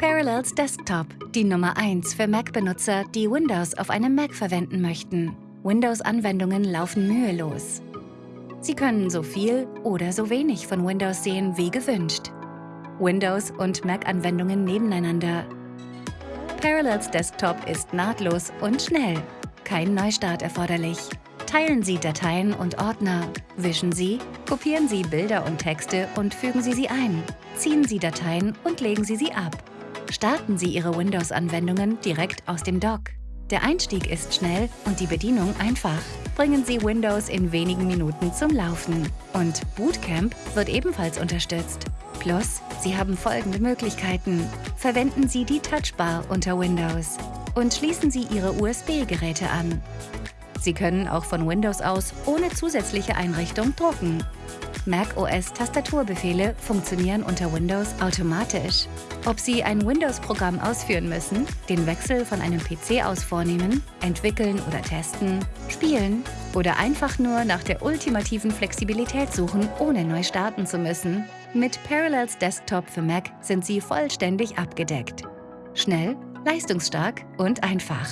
Parallels Desktop, die Nummer 1 für Mac-Benutzer, die Windows auf einem Mac verwenden möchten. Windows-Anwendungen laufen mühelos. Sie können so viel oder so wenig von Windows sehen wie gewünscht. Windows- und Mac-Anwendungen nebeneinander. Parallels Desktop ist nahtlos und schnell. Kein Neustart erforderlich. Teilen Sie Dateien und Ordner. Wischen Sie, kopieren Sie Bilder und Texte und fügen Sie sie ein. Ziehen Sie Dateien und legen Sie sie ab. Starten Sie Ihre Windows-Anwendungen direkt aus dem Dock. Der Einstieg ist schnell und die Bedienung einfach. Bringen Sie Windows in wenigen Minuten zum Laufen. Und Bootcamp wird ebenfalls unterstützt. Plus, Sie haben folgende Möglichkeiten. Verwenden Sie die Touchbar unter Windows und schließen Sie Ihre USB-Geräte an. Sie können auch von Windows aus ohne zusätzliche Einrichtung drucken. macOS-Tastaturbefehle funktionieren unter Windows automatisch. Ob Sie ein Windows-Programm ausführen müssen, den Wechsel von einem PC aus vornehmen, entwickeln oder testen, spielen oder einfach nur nach der ultimativen Flexibilität suchen, ohne neu starten zu müssen, mit Parallels Desktop für Mac sind Sie vollständig abgedeckt. Schnell, leistungsstark und einfach.